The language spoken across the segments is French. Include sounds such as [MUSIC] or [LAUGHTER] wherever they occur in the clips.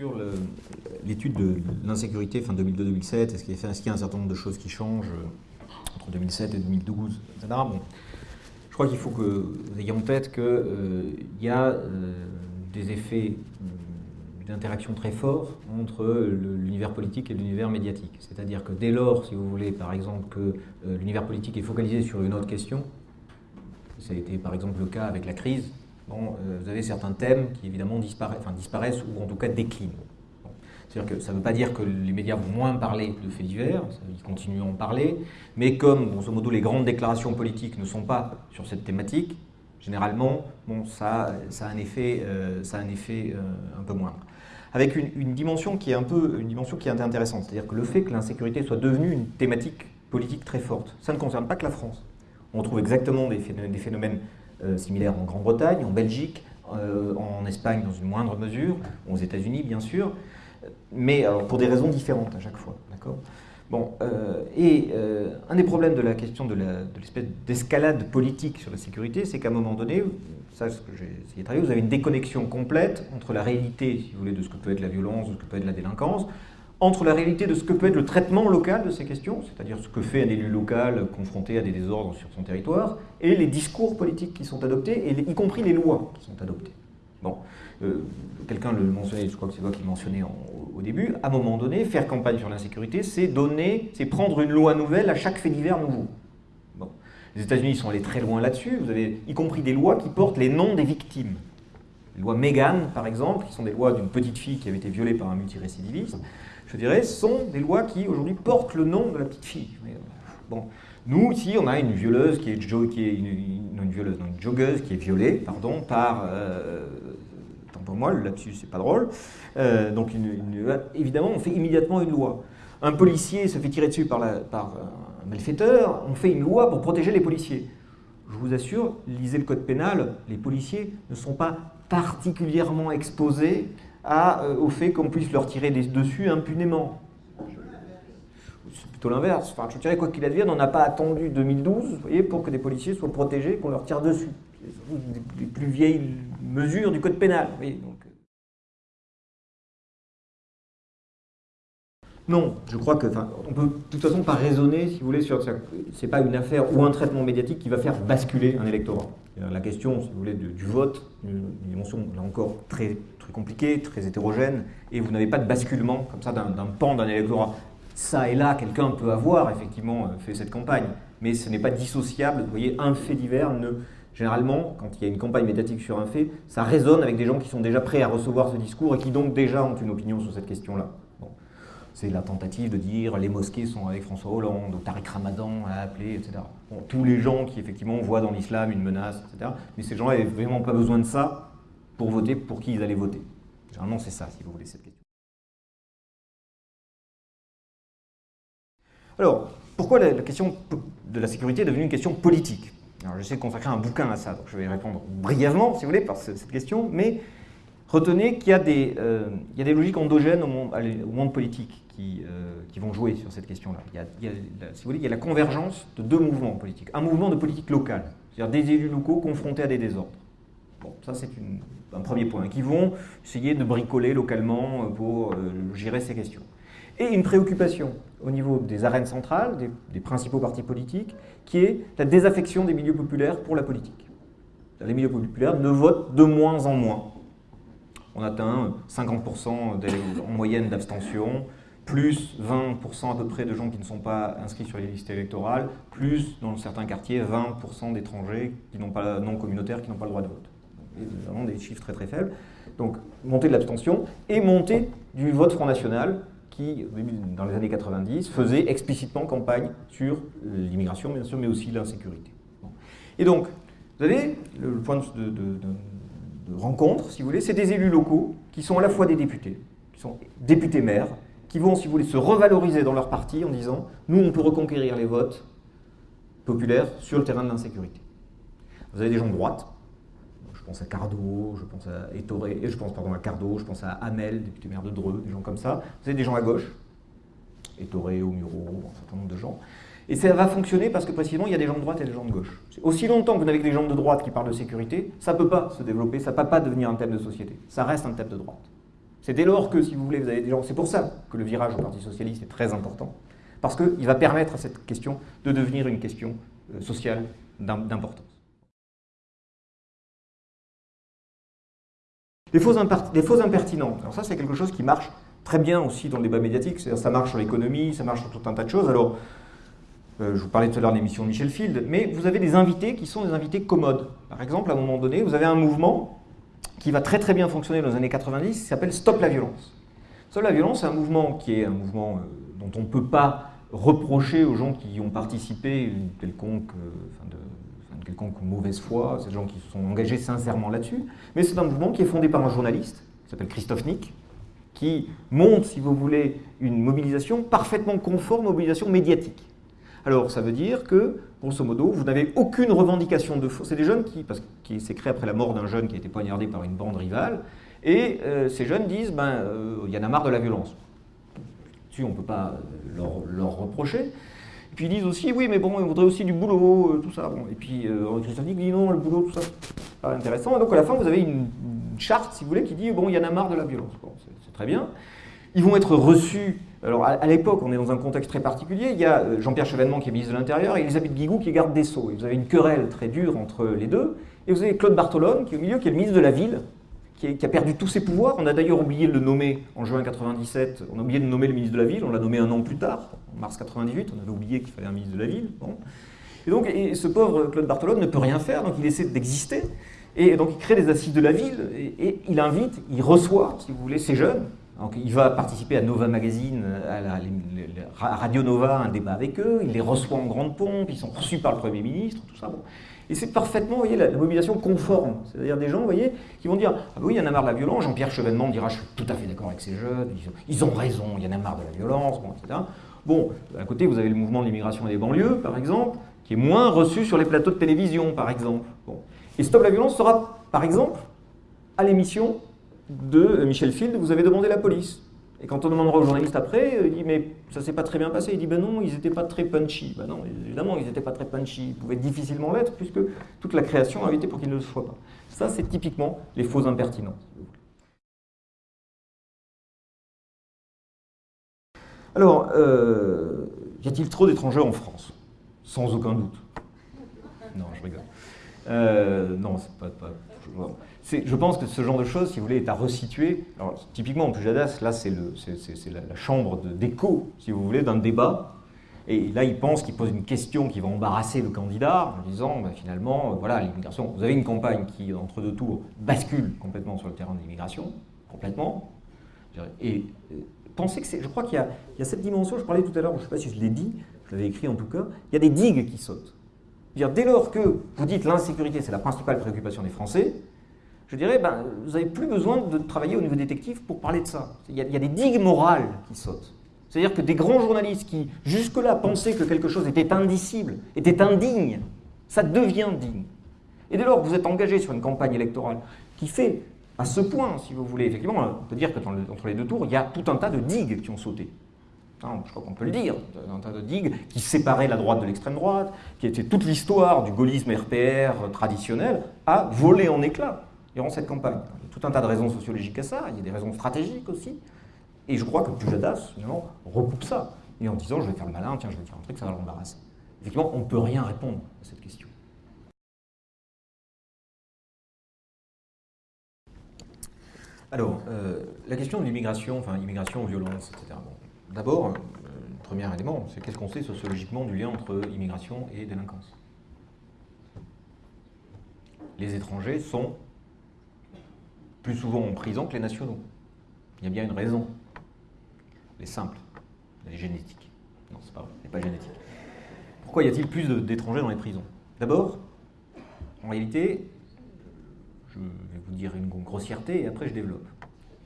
sur l'étude de l'insécurité fin 2002-2007, est-ce qu'il y, a un certain nombre de choses qui changent euh, entre 2007 et 2012, etc. Bon, je crois qu'il faut que vous ayez en tête qu'il euh, y a euh, des effets d'interaction très forts entre l'univers politique et l'univers médiatique. C'est-à-dire que dès lors, si vous voulez, par exemple, que l'univers politique est focalisé sur une autre question, ça a été par exemple le cas avec la crise, euh, vous avez certains thèmes qui évidemment disparaissent, ou en tout cas déclinent. C'est-à-dire que ça ne veut pas dire que les médias vont moins parler de faits divers, ils continuent à en parler, mais comme, grosso modo, les grandes déclarations politiques ne sont pas sur cette thématique, généralement, bon, ça, a un effet, euh, ça a un, effet euh, un peu moindre. Avec une, dimension qui est un peu une dimension qui est intéressante, c'est-à-dire que le fait que l'insécurité soit devenue une thématique politique très forte, ça ne concerne pas que la France. On trouve exactement des phénomènes euh, similaires en Grande-Bretagne, en Belgique, euh, en Espagne dans une moindre mesure, aux États-Unis bien sûr, mais pour des raisons différentes à chaque fois. Bon, euh, et un des problèmes de la question de l'espèce d'escalade politique sur la sécurité, c'est qu'à un moment donné, ça ce que j'ai essayé de travailler, vous avez une déconnexion complète entre la réalité, si vous voulez, de ce que peut être la violence, de ce que peut être la délinquance, entre la réalité de ce que peut être le traitement local de ces questions, c'est-à-dire ce que fait un élu local confronté à des désordres sur son territoire, et les discours politiques qui sont adoptés, y compris les lois qui sont adoptées. Bon, euh, quelqu'un le mentionnait, je crois que c'est toi qui mentionnais au début, à un moment donné, faire campagne sur l'insécurité, c'est donner, c'est prendre une loi nouvelle à chaque fait divers nouveau. Bon. Les États-Unis sont allés très loin là-dessus, vous avez y compris des lois qui portent les noms des victimes. Les lois Megan, par exemple, qui sont des lois d'une petite fille qui avait été violée par un multirécidiviste, je dirais, sont des lois qui aujourd'hui portent le nom de la petite fille. Bon. Nous, ici, on a une violeuse qui est, est une, violeuse, une joggeuse qui est violée, pardon, par, euh, tant pour moi, le lapsus, c'est pas drôle. Euh, donc, évidemment, on fait immédiatement une loi. Un policier se fait tirer dessus par, par un malfaiteur, on fait une loi pour protéger les policiers. Je vous assure, lisez le code pénal, les policiers ne sont pas particulièrement exposés euh, au fait qu'on puisse leur tirer dessus impunément. C'est plutôt l'inverse. Enfin, je dirais, quoi qu'il advienne, on n'a pas attendu 2012 voyez, pour que des policiers soient protégés, qu'on leur tire dessus. C'est les plus vieilles mesures du code pénal. Non, je crois que, on peut de toute façon pas raisonner, si vous voulez, sur. C'est pas une affaire ou un traitement médiatique qui va faire basculer un électorat. La question, si vous voulez, du, vote, une dimension, là encore, très compliqué, très hétérogène, et vous n'avez pas de basculement comme ça d'un pan d'un électorat. Ça et là, quelqu'un peut avoir effectivement euh, fait cette campagne, mais ce n'est pas dissociable. Vous voyez, un fait divers ne... Généralement, quand il y a une campagne médiatique sur un fait, ça résonne avec des gens qui sont déjà prêts à recevoir ce discours et qui donc déjà ont une opinion sur cette question-là. C'est la tentative de dire les mosquées sont avec François Hollande, Tariq Ramadan a appelé, etc. tous les gens qui effectivement voient dans l'islam une menace, etc. Mais ces gens-là n'avaient vraiment pas besoin de ça pour voter pour qui ils allaient voter. Généralement, c'est ça, si vous voulez, cette question. Alors, pourquoi la, question de la sécurité est devenue une question politique? Alors, j'essaie de consacrer un bouquin à ça, donc je vais répondre brièvement, si vous voulez, par cette question, mais retenez qu'il y, euh, y, a des logiques endogènes au monde, politique qui, euh, qui, vont jouer sur cette question-là. Si vous voulez, il y a la convergence de deux mouvements politiques. Un mouvement de politique locale, c'est-à-dire des élus locaux confrontés à des désordres. Bon, ça c'est un premier point, qui vont essayer de bricoler localement euh, pour gérer ces questions. Et une préoccupation au niveau des arènes centrales, des, principaux partis politiques, qui est la désaffection des milieux populaires pour la politique. Les milieux populaires ne votent de moins en moins. On atteint 50% en moyenne d'abstention, plus 20% à peu près de gens qui ne sont pas inscrits sur les listes électorales, plus dans certains quartiers 20% d'étrangers non communautaires qui n'ont pas le droit de vote vraiment des chiffres très très faibles. Donc montée de l'abstention et montée du vote Front National qui, dans les années 90, faisait explicitement campagne sur l'immigration, bien sûr, mais aussi l'insécurité. Et donc, vous avez le point de, rencontre, si vous voulez, c'est des élus locaux qui sont à la fois des députés, qui sont députés maires, qui vont, si vous voulez, se revaloriser dans leur parti en disant « nous, on peut reconquérir les votes populaires sur le terrain de l'insécurité ». Vous avez des gens de droite, je pense à Cardo, je pense à Ettoré, je pense pardon, à Cardo, je pense à Hamel, député maire de Dreux, des gens comme ça. Vous avez des gens à gauche, Ettoré, Muro, un certain nombre de gens. Et ça va fonctionner parce que précisément, il y a des gens de droite et des gens de gauche. Aussi longtemps que vous n'avez que des gens de droite qui parlent de sécurité, ça ne peut pas se développer, ça ne peut pas devenir un thème de société. Ça reste un thème de droite. C'est dès lors que, si vous voulez, vous avez des gens... C'est pour ça que le virage au Parti Socialiste est très important, parce qu'il va permettre à cette question de devenir une question euh, sociale d'importance. Les fausses, impertinents. Alors ça, c'est quelque chose qui marche très bien aussi dans le débat médiatique. Ça marche sur l'économie, ça marche sur tout un tas de choses. Alors, je vous parlais tout à l'heure de l'émission Michel Field, mais vous avez des invités qui sont des invités commodes. Par exemple, à un moment donné, vous avez un mouvement qui va très très bien fonctionner dans les années 90, qui s'appelle Stop la violence. Stop la violence, c'est un mouvement qui est un mouvement euh, dont on ne peut pas reprocher aux gens qui ont participé une quelconque, euh, de, quelconque mauvaise foi, ces gens qui se sont engagés sincèrement là-dessus, mais c'est un mouvement qui est fondé par un journaliste, qui s'appelle Christophe Nick, qui montre, si vous voulez, une mobilisation parfaitement conforme aux mobilisations médiatiques. Alors, ça veut dire que, grosso modo, vous n'avez aucune revendication de faux. C'est des jeunes qui, parce qu'il s'est créé après la mort d'un jeune qui a été poignardé par une bande rivale, et euh, ces jeunes disent, ben, euh, il y en a marre de la violence. Dessus, on ne peut pas leur, reprocher. Et puis ils disent aussi, oui, mais bon, on voudrait aussi du boulot, euh, tout ça. Bon. Et puis Christophe dit non, le boulot, tout ça, pas intéressant. Et donc à la fin, vous avez une, charte, si vous voulez, qui dit, bon, il y en a marre de la violence. C'est très bien. Ils vont être reçus alors à, l'époque, on est dans un contexte très particulier. Il y a euh, Jean-Pierre Chevènement qui est ministre de l'Intérieur et Elisabeth Guigou qui est garde des Sceaux. Et vous avez une querelle très dure entre les deux. Et vous avez Claude Bartolone qui est au milieu, qui est le ministre de la Ville, qui, a perdu tous ses pouvoirs. On a d'ailleurs oublié de le nommer en juin 97. On a oublié de nommer le ministre de la Ville. On l'a nommé un an plus tard, en mars 98. On avait oublié qu'il fallait un ministre de la Ville. Et donc, ce pauvre Claude Bartolone ne peut rien faire, donc il essaie d'exister. Et donc, il crée des assises de la ville et il invite, il reçoit, si vous voulez, ces jeunes il va participer à Nova Magazine, à, Radio Nova, un débat avec eux, il les reçoit en grande pompe, ils sont reçus par le Premier ministre, tout ça. Et c'est parfaitement, vous voyez, la, mobilisation conforme. C'est-à-dire des gens, vous voyez, qui vont dire « Ah oui, il y en a marre de la violence ». Jean-Pierre Chevènement dira « Je suis tout à fait d'accord avec ces jeunes, ils ont, raison, il y en a marre de la violence, bon, etc. » Bon, d'un côté, vous avez le mouvement de l'immigration et des banlieues, par exemple, qui est moins reçu sur les plateaux de télévision, par exemple. Et Stop la violence sera, par exemple, à l'émission de Michel Field, vous avez demandé la police. Et quand on demandera aux journalistes après, il dit mais ça s'est pas très bien passé. Il dit ben non, ils n'étaient pas très punchy. Ben non, évidemment, ils n'étaient pas très punchy. Ils pouvaient difficilement l'être puisque toute la création a été pour qu'ils ne le soient pas. Ça, c'est typiquement les faux impertinents. Alors, euh, y a-t-il trop d'étrangers en France? Sans aucun doute. Non, je rigole. Euh, non, c'est pas, pas je pense que ce genre de choses, si vous voulez, est à resituer. Typiquement, en Pujadas, là, c'est la, chambre d'écho, si vous voulez, d'un débat. Et là, il pense qu'il pose une question qui va embarrasser le candidat en disant, bah, finalement, euh, voilà, l'immigration, vous avez une campagne qui, entre deux tours, bascule complètement sur le terrain de l'immigration, complètement. Et euh, pensez que c'est, je crois qu'il y, a cette dimension, je parlais tout à l'heure, je ne sais pas si je l'ai dit, je l'avais écrit en tout cas, il y a des digues qui sautent. Dès lors que vous dites l'insécurité, c'est la principale préoccupation des Français, je dirais, ben, vous n'avez plus besoin de travailler au niveau détective pour parler de ça. Il y a, des digues morales qui sautent. C'est-à-dire que des grands journalistes qui, jusque-là, pensaient que quelque chose était indicible, était indigne, ça devient digne. Et dès lors vous êtes engagé sur une campagne électorale qui fait, à ce point, si vous voulez, effectivement, on peut dire que entre les deux tours, il y a tout un tas de digues qui ont sauté. je crois qu'on peut le dire, un tas de digues qui séparaient la droite de l'extrême droite, qui était toute l'histoire du gaullisme RPR traditionnel, a volé en éclats durant cette campagne. Il y a tout un tas de raisons sociologiques à ça, il y a des raisons stratégiques aussi. Et je crois que Pujadas, finalement, recoupe ça. Et en disant, je vais faire le malin, tiens, je vais dire un truc, ça va l'embarrasser. Effectivement, on ne peut rien répondre à cette question. Alors, euh, la question de l'immigration, enfin, immigration, violence, etc. D'abord, euh, premier élément, c'est qu'est-ce qu'on sait sociologiquement du lien entre immigration et délinquance? Les étrangers sont plus souvent en prison que les nationaux. Il y a bien une raison. Elle est simple. Elle est génétique. Non, c'est pas vrai, elle n'est pas génétique. Pourquoi y a-t-il plus d'étrangers dans les prisons? D'abord, en réalité, je vais vous dire une grossièreté et après je développe.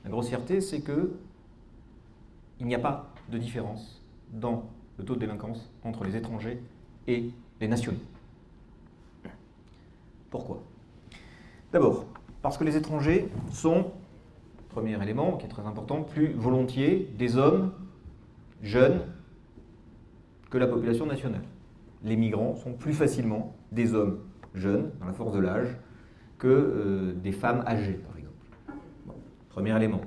La grossièreté, c'est que il n'y a pas de différence dans le taux de délinquance entre les étrangers et les nationaux. Pourquoi? D'abord, parce que les étrangers sont, premier élément qui est très important, plus volontiers des hommes jeunes que la population nationale. Les migrants sont plus facilement des hommes jeunes, dans la force de l'âge, que euh, des femmes âgées, par exemple. premier élément.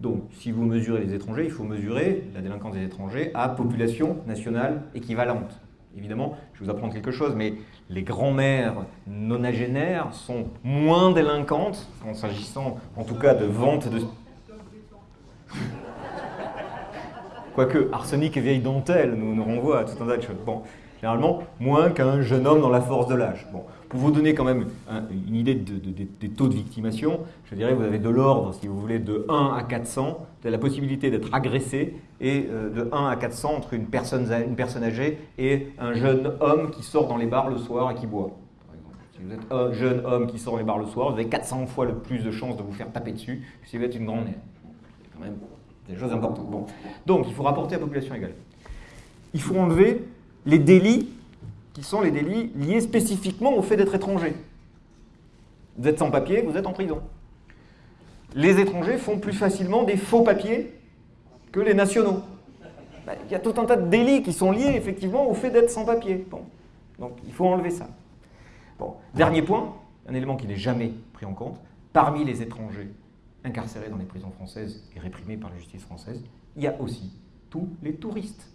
Donc, si vous mesurez les étrangers, il faut mesurer la délinquance des étrangers à population nationale équivalente. Évidemment, je vais vous apprendre quelque chose, mais les grands-mères nonagénaires sont moins délinquantes, en s'agissant en tout cas de vente de... [LAUGHS] Quoique, arsenic et vieille dentelle nous, nous renvoient à tout un tas de choses. Bon, généralement, moins qu'un jeune homme dans la force de l'âge. Bon, pour vous donner quand même une idée des taux de victimation, je dirais vous avez de l'ordre, si vous voulez, de 1 à 400. Vous avez la possibilité d'être agressé et euh, de 1 à 400 entre une personne, une personne âgée et un jeune homme qui sort dans les bars le soir et qui boit. Si vous êtes un jeune homme qui sort dans les bars le soir, vous avez 400 fois le plus de chances de vous faire taper dessus que si vous êtes une grande. C'est quand même des choses importantes. Bon. Donc, il faut rapporter à population égale. Il faut enlever les délits qui sont les délits liés spécifiquement au fait d'être étranger. Vous êtes sans papier, vous êtes en prison. Les étrangers font plus facilement des faux papiers que les nationaux. Ben, il y a tout un tas de délits qui sont liés effectivement au fait d'être sans papier. Donc il faut enlever ça. Bon. Dernier point, un élément qui n'est jamais pris en compte, parmi les étrangers incarcérés dans les prisons françaises et réprimés par la justice française, il y a aussi tous les touristes.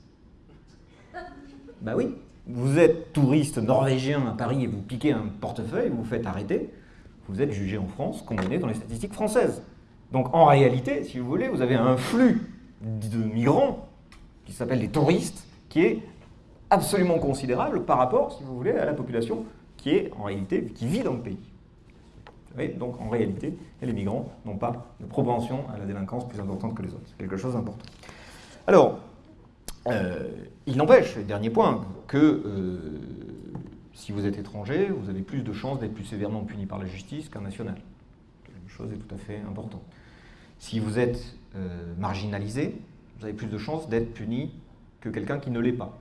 Ben oui, vous êtes touriste norvégien à Paris et vous piquez un portefeuille, vous vous faites arrêter, vous êtes jugé en France, condamné dans les statistiques françaises. Donc en réalité, si vous voulez, vous avez un flux de migrants qui s'appelle les touristes, qui est absolument considérable par rapport, si vous voulez, à la population qui est en réalité, qui vit dans le pays. donc en réalité, les migrants n'ont pas de propension à la délinquance plus importante que les autres. C'est quelque chose d'important. Alors, euh, il n'empêche, dernier point, que euh, si vous êtes étranger, vous avez plus de chances d'être plus sévèrement puni par la justice qu'un national. La chose est tout à fait importante. Si vous êtes euh, marginalisé, vous avez plus de chances d'être puni que quelqu'un qui ne l'est pas.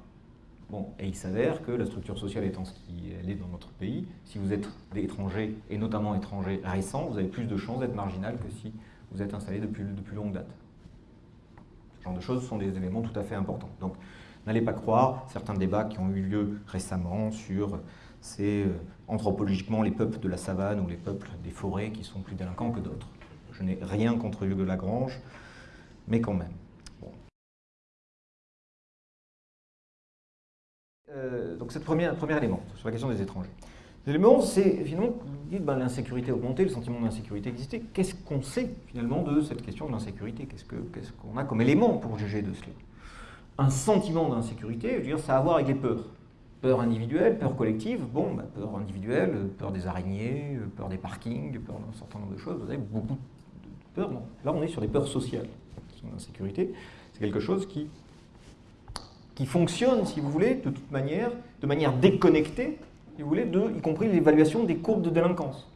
Bon, et il s'avère que la structure sociale étant ce qu'elle est dans notre pays, si vous êtes étranger, et notamment étranger récent, vous avez plus de chances d'être marginal que si vous êtes installé depuis, depuis longue date. Ce genre de choses sont des éléments tout à fait importants. Donc, n'allez pas croire certains débats qui ont eu lieu récemment sur c'est euh, anthropologiquement les peuples de la savane ou les peuples des forêts qui sont plus délinquants que d'autres. Je n'ai rien contre Hugues de Lagrange, mais quand même. Euh, donc c'est le premier, premier élément sur la question des étrangers. L'élément, c'est finalement, dites, ben, l'insécurité a augmenté, le sentiment d'insécurité existait. Qu'est-ce qu'on sait finalement de cette question de l'insécurité? Qu'est-ce qu'on a comme élément pour juger de cela? Un sentiment d'insécurité, ça a à voir avec les peurs. Peur individuelle, peur collective. Bon, ben, peur individuelle, peur des araignées, peur des parkings, peur d'un certain nombre de choses. Vous avez beaucoup de peurs. Là, on est sur des peurs sociales. C'est quelque chose qui, fonctionne, si vous voulez, de toute manière, de manière déconnectée vous voulez, de, y compris l'évaluation des courbes de délinquance.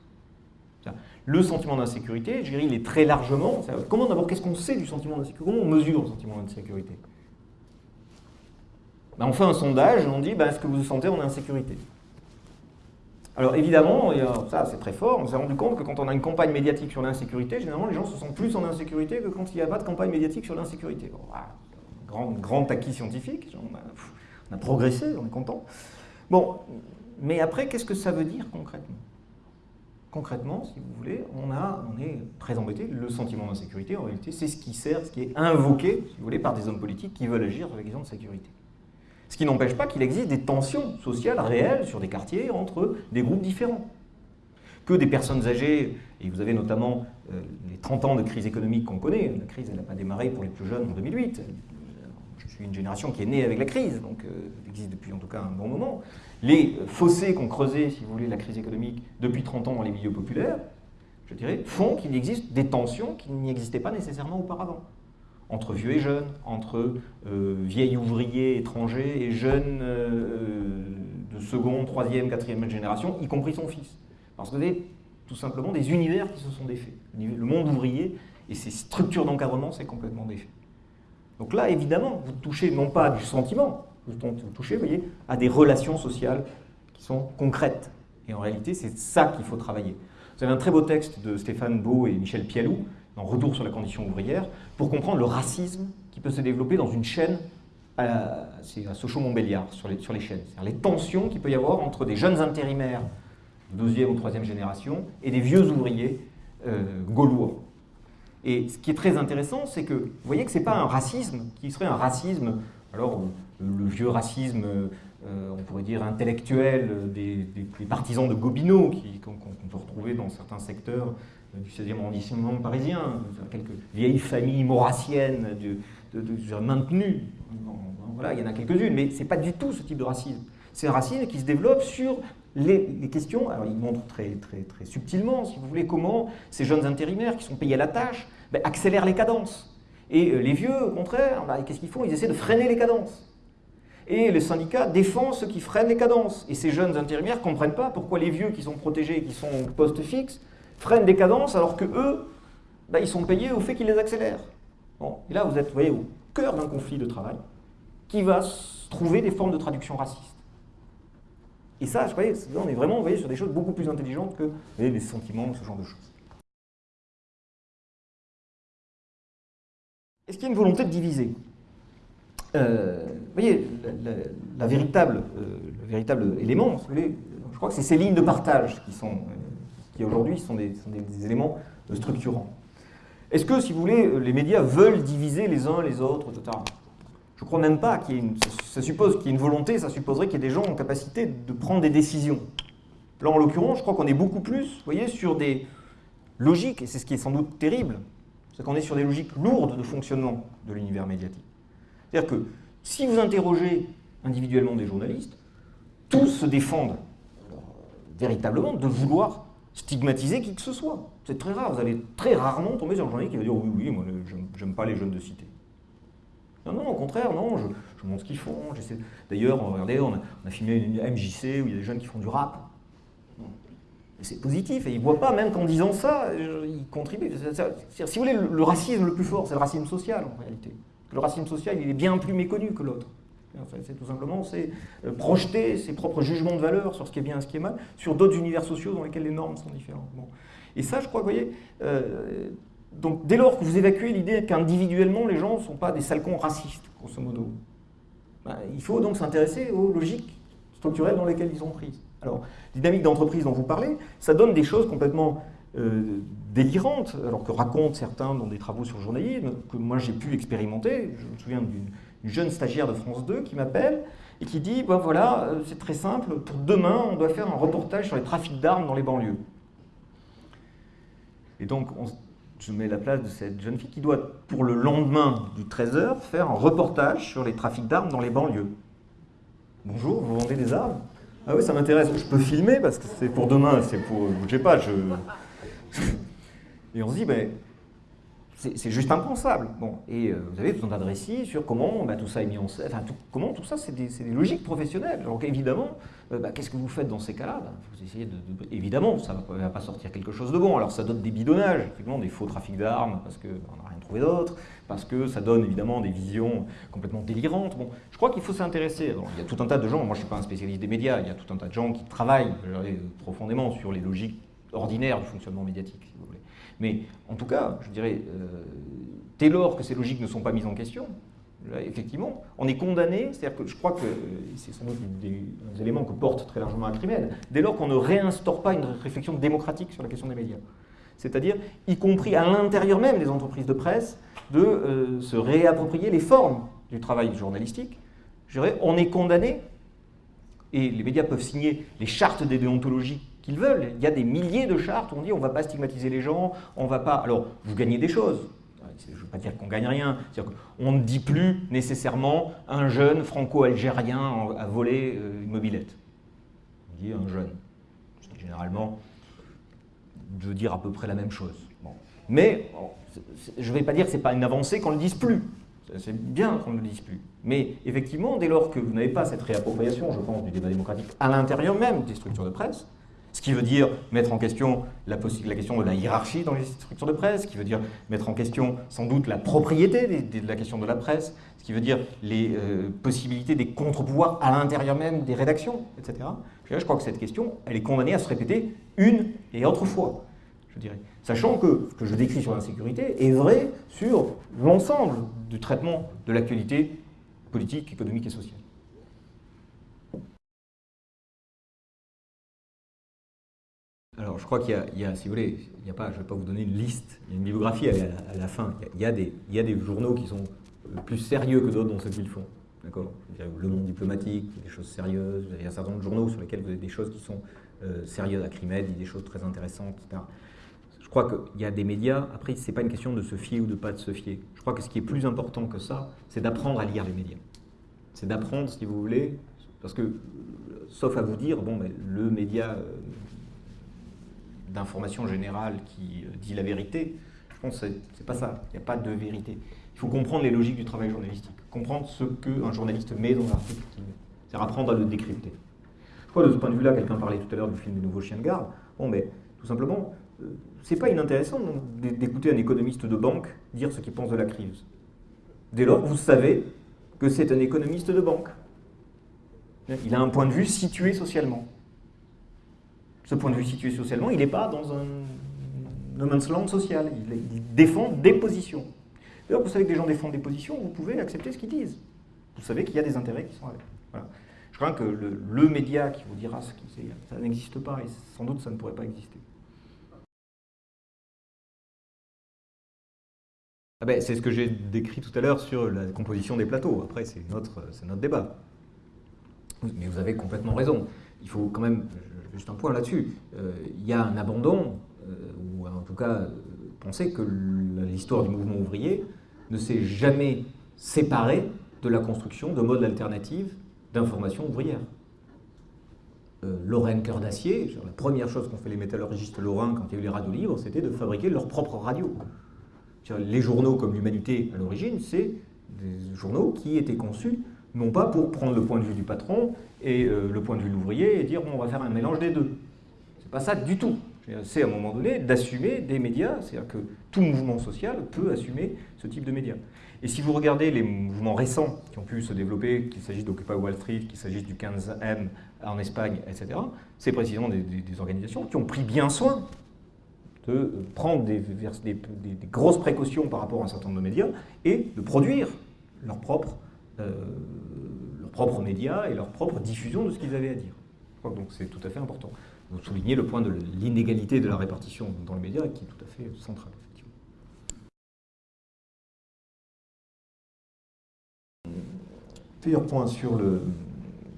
Le sentiment d'insécurité, je dirais, il est très largement... Comment d'abord, qu'est-ce qu'on sait du sentiment d'insécurité? Comment on mesure le sentiment d'insécurité? Ben, On fait un sondage, on dit, est-ce que vous vous sentez en insécurité alors évidemment, ça c'est très fort, on s'est rendu compte que quand on a une campagne médiatique sur l'insécurité, généralement les gens se sentent plus en insécurité que quand il n'y a pas de campagne médiatique sur l'insécurité. grand, grand acquis scientifique, on a, progressé, on est content. Bon, mais après, qu'est-ce que ça veut dire concrètement? Concrètement, si vous voulez, on, a, on est très embêté. Le sentiment d'insécurité, en réalité, c'est ce qui sert, ce qui est invoqué, si vous voulez, par des hommes politiques qui veulent agir sur la question de sécurité. Ce qui n'empêche pas qu'il existe des tensions sociales réelles sur des quartiers entre des groupes différents. Que des personnes âgées, et vous avez notamment euh, les 30 ans de crise économique qu'on connaît, la crise n'a pas démarré pour les plus jeunes en 2008, je suis une génération qui est née avec la crise, donc euh, elle existe depuis en tout cas un bon moment les fossés qu'ont creusés, si vous voulez, la crise économique depuis 30 ans dans les milieux populaires, je dirais, font qu'il existe des tensions qui n'existaient pas nécessairement auparavant. Entre vieux et jeunes, entre euh, vieils ouvriers étrangers et jeunes euh, de seconde, troisième, quatrième génération, y compris son fils. Parce que vous avez tout simplement des univers qui se sont défaits. Le monde ouvrier et ses structures d'encadrement, c'est complètement défait. Donc là, évidemment, vous touchez non pas du sentiment, vous touchez, voyez, à des relations sociales qui sont concrètes. Et en réalité, c'est ça qu'il faut travailler. Vous avez un très beau texte de Stéphane Beau et Michel Pialou, dans Retour sur la condition ouvrière, pour comprendre le racisme qui peut se développer dans une chaîne, c'est à Sochaux-Montbéliard, sur les, sur les chaînes. Les tensions qu'il peut y avoir entre des jeunes intérimaires de deuxième ou troisième génération et des vieux ouvriers euh, gaulois. Et ce qui est très intéressant, c'est que vous voyez que ce n'est pas un racisme qui serait un racisme, alors le vieux racisme, euh, on pourrait dire intellectuel, des, partisans de Gobineau qu'on peut retrouver dans certains secteurs du 16e arrondissement parisien, quelques vieilles familles maurassiennes de, maintenues. Voilà, il y en a quelques-unes, mais ce n'est pas du tout ce type de racisme. C'est un racisme qui se développe sur les, questions, alors il montre très, très, subtilement, si vous voulez, comment ces jeunes intérimaires qui sont payés à la tâche ben, accélèrent les cadences. Et euh, les vieux, au contraire, ben, qu'est-ce qu'ils font? Ils essaient de freiner les cadences. Et les syndicats défendent ceux qui freinent les cadences. Et ces jeunes intérimaires ne comprennent pas pourquoi les vieux qui sont protégés et qui sont poste fixe freinent des cadences alors que eux, ben, ils sont payés au fait qu'ils les accélèrent. Bon. Et là, vous êtes voyez, au cœur d'un conflit de travail qui va trouver des formes de traduction racistes. Et ça, je croyais, on est vraiment voyez, sur des choses beaucoup plus intelligentes que les sentiments, ce genre de choses. Est-ce qu'il y a une volonté de diviser? Euh, Vous voyez, la, véritable, euh, le véritable élément, je crois que c'est ces lignes de partage qui, sont, euh, qui aujourd'hui sont, des, éléments structurants. Est-ce que, si vous voulez, les médias veulent diviser les uns les autres, etc. Je ne crois même pas qu'il y ait une... Ça suppose qu'il y ait une volonté, ça supposerait qu'il y ait des gens en capacité de prendre des décisions. Là, en l'occurrence, je crois qu'on est beaucoup plus, vous voyez, sur des logiques, et c'est ce qui est sans doute terrible, c'est qu'on est sur des logiques lourdes de fonctionnement de l'univers médiatique. C'est-à-dire que si vous interrogez individuellement des journalistes, tous se défendent véritablement de vouloir stigmatiser qui que ce soit. C'est très rare, vous allez très rarement tomber sur un journaliste qui va dire « oui, oui, moi, j'aime pas les jeunes de cité ». Non, non, au contraire, non, je, je montre ce qu'ils font. D'ailleurs, regardez, on a, on a, filmé une MJC où il y a des jeunes qui font du rap. C'est positif, et ils ne voient pas, même qu'en disant ça, ils contribuent. si vous voulez, le, racisme le plus fort, c'est le racisme social, en réalité. Le racisme social, il est bien plus méconnu que l'autre. C'est tout simplement, c'est euh, projeter ses propres jugements de valeur sur ce qui est bien et ce qui est mal, sur d'autres univers sociaux dans lesquels les normes sont différentes. Et ça, je crois, vous voyez, euh, donc dès lors que vous évacuez l'idée qu'individuellement les gens ne sont pas des salcons racistes, grosso modo, ben, il faut donc s'intéresser aux logiques structurelles dans lesquelles ils sont prises. Alors, dynamique d'entreprise dont vous parlez, ça donne des choses complètement euh, délirantes, alors que racontent certains dans des travaux sur le journalisme, que moi j'ai pu expérimenter. Je me souviens d'une jeune stagiaire de France 2 qui m'appelle et qui dit ben voilà, euh, c'est très simple, pour demain, on doit faire un reportage sur les trafics d'armes dans les banlieues. Et donc, on, je mets la place de cette jeune fille qui doit, pour le lendemain du 13h, faire un reportage sur les trafics d'armes dans les banlieues. Bonjour, vous vendez des armes? Ah oui, ça m'intéresse. Je peux filmer parce que c'est pour demain, c'est pour... Je sais pas, je... [LAUGHS] Et on se dit, ben, c'est juste impensable. Bon, et euh, vous avez tout un tas de récits sur comment bah, tout ça est mis en scène, enfin, comment tout ça, c'est des, logiques professionnelles. Donc évidemment, euh, bah, qu'est-ce que vous faites dans ces cas-là? Bah, Vous essayez de, Évidemment, ça ne va pas sortir quelque chose de bon. Alors ça donne des bidonnages, effectivement, des faux trafics d'armes, parce qu'on n'a rien trouvé d'autre, parce que ça donne évidemment des visions complètement délirantes. Bon, je crois qu'il faut s'intéresser. Il y a tout un tas de gens, moi je ne suis pas un spécialiste des médias, il y a tout un tas de gens qui travaillent profondément sur les logiques ordinaires du fonctionnement médiatique, si vous voulez. Mais en tout cas, je dirais, euh, dès lors que ces logiques ne sont pas mises en question, effectivement, on est condamné, c'est-à-dire que je crois que c'est sans doute des, éléments que porte très largement Acrimel, dès lors qu'on ne réinstaure pas une réflexion démocratique sur la question des médias. C'est-à-dire, y compris à l'intérieur même des entreprises de presse, de euh, se réapproprier les formes du travail journalistique. Je dirais, on est condamné, et les médias peuvent signer les chartes des déontologies qu'ils veulent. Il y a des milliers de chartes où on dit on ne va pas stigmatiser les gens, on va pas... Alors, vous gagnez des choses. Je ne veux pas dire qu'on gagne rien. On ne dit plus nécessairement un jeune franco-algérien a volé euh, une mobilette. On dit un jeune. Ce qui généralement veut dire à peu près la même chose. Mais je ne vais pas dire que ce n'est pas une avancée qu'on ne le dise plus. C'est bien qu'on ne le dise plus. Mais effectivement, dès lors que vous n'avez pas cette réappropriation, je pense, du débat démocratique à l'intérieur même des structures de presse, ce qui veut dire mettre en question la, question de la hiérarchie dans les structures de presse, ce qui veut dire mettre en question sans doute la propriété de la question de la presse, ce qui veut dire les euh, possibilités des contre-pouvoirs à l'intérieur même des rédactions, etc. Je crois que cette question, est condamnée à se répéter une et autre fois, je dirais. Sachant que ce que je décris sur l'insécurité est vrai sur l'ensemble du traitement de l'actualité politique, économique et sociale. Alors, je crois qu'il y, a, si vous voulez, il y a pas, je ne vais pas vous donner une liste, il y a une bibliographie à la, fin. Il y, a, des, il y a des journaux qui sont plus sérieux que d'autres dans ce qu'ils font. D'accord? Le monde diplomatique, des choses sérieuses, il y a un certain nombre de journaux sur lesquels vous avez des choses qui sont euh, sérieuses. Y a des choses très intéressantes, etc. Je crois qu'il y a des médias, après, ce n'est pas une question de se fier ou de pas de se fier. Je crois que ce qui est plus important que ça, c'est d'apprendre à lire les médias. C'est d'apprendre, si vous voulez, parce que, sauf à vous dire, bon, mais le média euh, d'information générale qui euh, dit la vérité, je pense que c'est pas ça. Il n'y a pas de vérité. Il faut comprendre les logiques du travail journalistique, comprendre ce qu'un journaliste met dans l'article C'est apprendre à le décrypter. Je crois de ce point de vue-là, quelqu'un parlait tout à l'heure du film des nouveaux chiens de garde? Bon, mais tout simplement, euh, c'est pas inintéressant d'écouter un économiste de banque dire ce qu'il pense de la crise. Dès lors, vous savez que c'est un économiste de banque. Il a un point de vue situé socialement. Ce point de vue situé socialement, il n'est pas dans un no man's land social. Il, défend des positions. D'ailleurs, vous savez que des gens défendent des positions, vous pouvez accepter ce qu'ils disent. Vous savez qu'il y a des intérêts qui sont avec. Je crois que le, média qui vous dira ce qu'il sait, ça n'existe pas et sans doute ça ne pourrait pas exister. Ah ben, c'est ce que j'ai décrit tout à l'heure sur la composition des plateaux. Après, c'est notre, notre débat. Mais vous avez complètement raison. Il faut quand même, juste un point là-dessus, euh, il y a un abandon, euh, ou en tout cas, euh, penser que l'histoire du mouvement ouvrier ne s'est jamais séparée de la construction de modes alternatifs d'information ouvrière. Lorraine Cœur d'Acier, la première chose qu'ont fait les métallurgistes lorrains quand il y a eu les radios libres, c'était de fabriquer leur propre radio. Les journaux comme l'Humanité, à l'origine, c'est des journaux qui étaient conçus non pas pour prendre le point de vue du patron et euh, le point de vue de l'ouvrier et dire on va faire un mélange des deux. C'est pas ça du tout. C'est à un moment donné d'assumer des médias, c'est-à-dire que tout mouvement social peut assumer ce type de médias. Et si vous regardez les mouvements récents qui ont pu se développer, qu'il s'agisse d'Occupy Wall Street, qu'il s'agisse du 15M en Espagne, etc., c'est précisément des, organisations qui ont pris bien soin de prendre des, des, grosses précautions par rapport à un certain nombre de médias et de produire leurs propres euh, leurs propres médias et leur propre diffusion de ce qu'ils avaient à dire. Donc c'est tout à fait important. Vous soulignez le point de l'inégalité de la répartition dans le média qui est tout à fait central. Plusieurs points sur, le,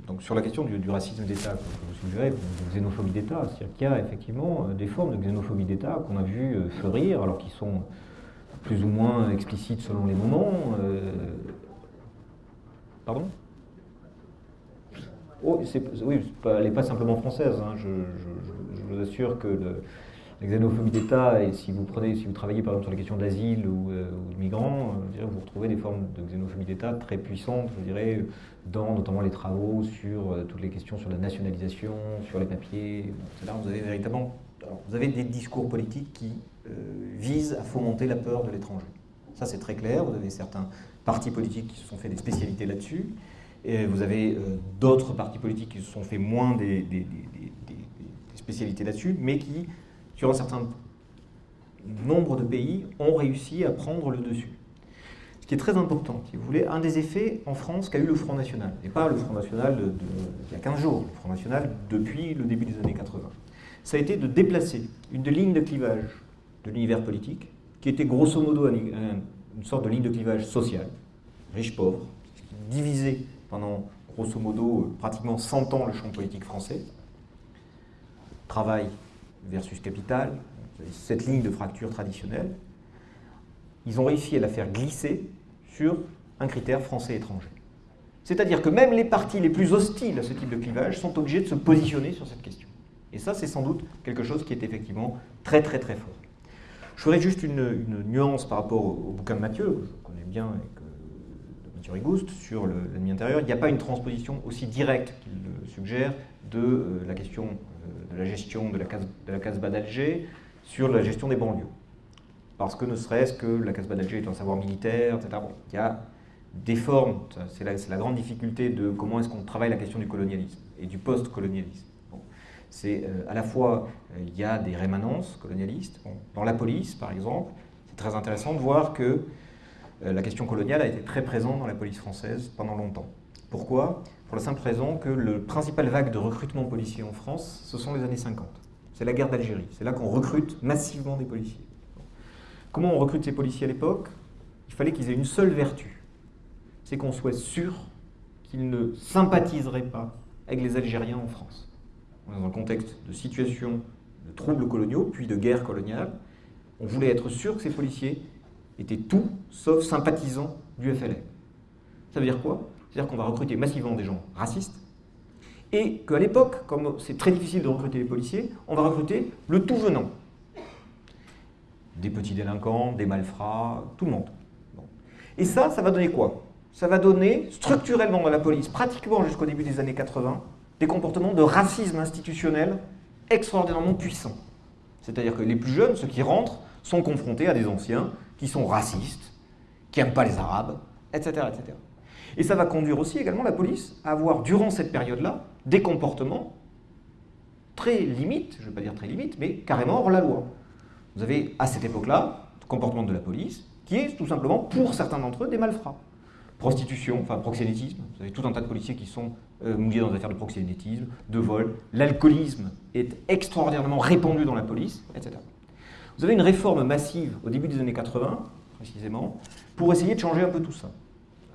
donc sur la question du, racisme d'État que vous suggérez, de xénophobie d'État. C'est-à-dire qu'il y a effectivement euh, des formes de xénophobie d'État qu'on a vu euh, fleurir, alors qui sont plus ou moins explicites selon les moments, Pardon oh, Oui, elle n'est pas simplement française. Hein. Je, vous assure que la xénophobie d'État, et si vous prenez, si vous travaillez par exemple sur les questions d'asile ou, euh, de migrants, euh, vous retrouvez des formes de xénophobie d'État très puissantes, je dirais, dans notamment les travaux sur euh, toutes les questions sur la nationalisation, sur les papiers. Là, vous avez véritablement, vous avez des discours politiques qui visent à fomenter la peur de l'étranger. Ça, c'est très clair. Vous avez certains partis politiques qui se sont fait des spécialités là-dessus. Et vous avez euh, d'autres partis politiques qui se sont fait moins des, spécialités là-dessus, mais qui, sur un certain nombre de pays, ont réussi à prendre le dessus. Ce qui est très important, si vous voulez, un des effets en France qu'a eu le Front National, et pas le Front National il y a 15 jours, le Front National depuis le début des années 80, ça a été de déplacer une ligne de clivage de l'univers politique, qui était grosso modo une sorte de ligne de clivage social, riche-pauvre, divisait pendant grosso modo euh, pratiquement 100 ans le champ politique français. Travail versus capital, cette ligne de fracture traditionnelle. Ils ont réussi à la faire glisser sur un critère français-étranger. C'est-à-dire que même les partis les plus hostiles à ce type de clivage sont obligés de se positionner sur cette question. Et ça, c'est sans doute quelque chose qui est effectivement très très très fort. Je ferai juste une, nuance par rapport au, bouquin de Mathieu, que je connais bien, et que, de Mathieu Rigouste, sur l'ennemi intérieur. Il n'y a pas une transposition aussi directe qu'il suggère de euh, la question euh, de la gestion de la, case, de d'Alger sur la gestion des banlieues. Parce que ne serait-ce que la Casbah d'Alger est un savoir militaire, etc. Il y a des formes, c'est la, la, grande difficulté de comment est-ce qu'on travaille la question du colonialisme et du post-colonialisme c'est euh, à la fois, euh, il y a des rémanences colonialistes. dans la police, par exemple, c'est très intéressant de voir que euh, la question coloniale a été très présente dans la police française pendant longtemps. Pourquoi? Pour la simple raison que le principal vague de recrutement policier en France, ce sont les années 50. c'est la guerre d'Algérie. C'est là qu'on recrute massivement des policiers. Comment on recrute ces policiers à l'époque? Il fallait qu'ils aient une seule vertu. C'est qu'on soit sûr qu'ils ne sympathiseraient pas avec les Algériens en France. Dans un contexte de situation de troubles coloniaux, puis de guerre coloniale, on voulait être sûr que ces policiers étaient tout sauf sympathisants du FLN. Ça veut dire quoi? C'est-à-dire qu'on va recruter massivement des gens racistes, et qu'à l'époque, comme c'est très difficile de recruter les policiers, on va recruter le tout venant. Des petits délinquants, des malfrats, tout le monde. Et ça, ça va donner quoi? Ça va donner structurellement dans la police, pratiquement jusqu'au début des années 80, des comportements de racisme institutionnel extraordinairement puissants. C'est-à-dire que les plus jeunes, ceux qui rentrent, sont confrontés à des anciens qui sont racistes, qui n'aiment pas les Arabes, etc., etc. Et ça va conduire aussi également la police à avoir, durant cette période-là, des comportements très limites, je ne vais pas dire très limites, mais carrément hors la loi. Vous avez à cette époque-là, le comportement de la police, qui est tout simplement, pour certains d'entre eux, des malfrats. Prostitution, enfin proxénétisme, vous avez tout un tas de policiers qui sont euh, mouillés dans des affaires de proxénétisme, de vol. L'alcoolisme est extraordinairement répandu dans la police, etc. Vous avez une réforme massive au début des années 80, précisément, pour essayer de changer un peu tout ça.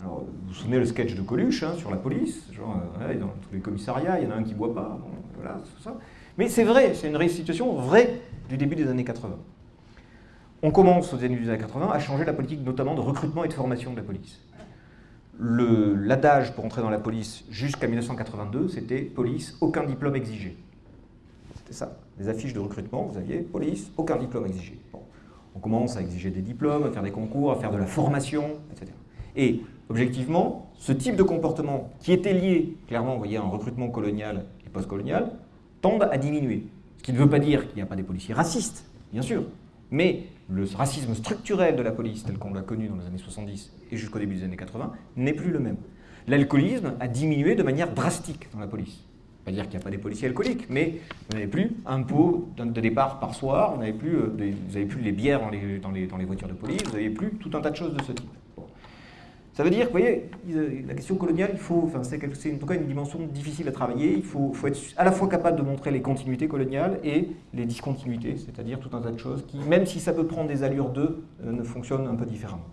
Alors, vous vous souvenez le sketch de Coluche hein, sur la police, genre, euh, dans tous les commissariats, il y en a un qui ne boit pas, voilà, tout ça. Mais c'est vrai, c'est une situation vraie du début des années 80. On commence aux années 80 à changer la politique notamment de recrutement et de formation de la police. L'adage pour entrer dans la police jusqu'à 1982, c'était police, aucun diplôme exigé. C'était ça. Les affiches de recrutement, vous aviez police, aucun diplôme exigé. On commence à exiger des diplômes, à faire des concours, à faire de la formation, etc. Et objectivement, ce type de comportement qui était lié clairement voyez, à un recrutement colonial et post-colonial tendent à diminuer. Ce qui ne veut pas dire qu'il n'y a pas des policiers racistes, bien sûr, mais le racisme structurel de la police, tel qu'on l'a connu dans les années 70 et jusqu'au début des années 80, n'est plus le même. L'alcoolisme a diminué de manière drastique dans la police. Pas dire qu'il n'y a pas des policiers alcooliques, mais vous n'avez plus un pot de départ par soir, vous n'avez plus, euh, plus les bières dans les, dans, les, dans les voitures de police, vous n'avez plus tout un tas de choses de ce type. Ça veut dire que, vous voyez, la question coloniale, enfin, c'est en tout cas une dimension difficile à travailler. Il faut, être à la fois capable de montrer les continuités coloniales et les discontinuités, c'est-à-dire tout un tas de choses qui, même si ça peut prendre des allures d'eux, euh, ne fonctionnent un peu différemment.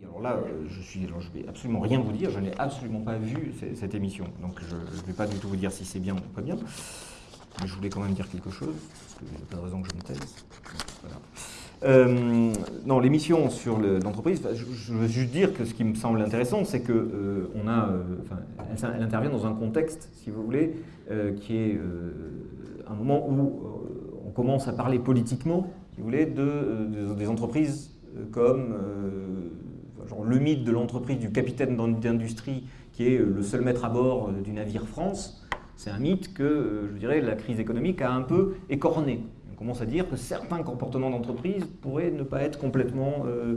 Alors là, euh, je suis, je vais absolument rien vous dire, je n'ai absolument pas vu cette émission, donc je ne vais pas du tout vous dire si c'est bien ou pas bien. Mais je voulais quand même dire quelque chose, parce qu'il n'y a pas de raison que je me taise. Euh, non, l'émission sur l'entreprise, je, veux juste dire que ce qui me semble intéressant, c'est que euh, euh, elle, intervient dans un contexte, si vous voulez, qui est un moment où on commence à parler politiquement, si vous voulez, de, des entreprises comme genre le mythe de l'entreprise du capitaine d'industrie qui est le seul maître à bord du navire France. C'est un mythe que, euh, je dirais, la crise économique a un peu écorné. On commence à dire que certains comportements d'entreprise pourraient ne pas être complètement euh,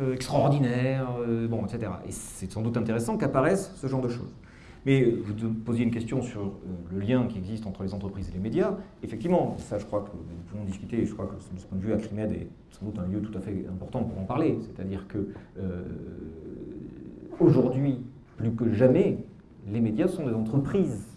euh, extraordinaires, bon, etc. Et c'est sans doute intéressant qu'apparaissent ce genre de choses. Mais vous posiez une question sur le lien qui existe entre les entreprises et les médias. Effectivement, ça je crois que nous pouvons discuter, je crois que de ce point de vue, Acrimed est sans doute un lieu tout à fait important pour en parler. C'est-à-dire que aujourd'hui, plus que jamais, les médias sont des entreprises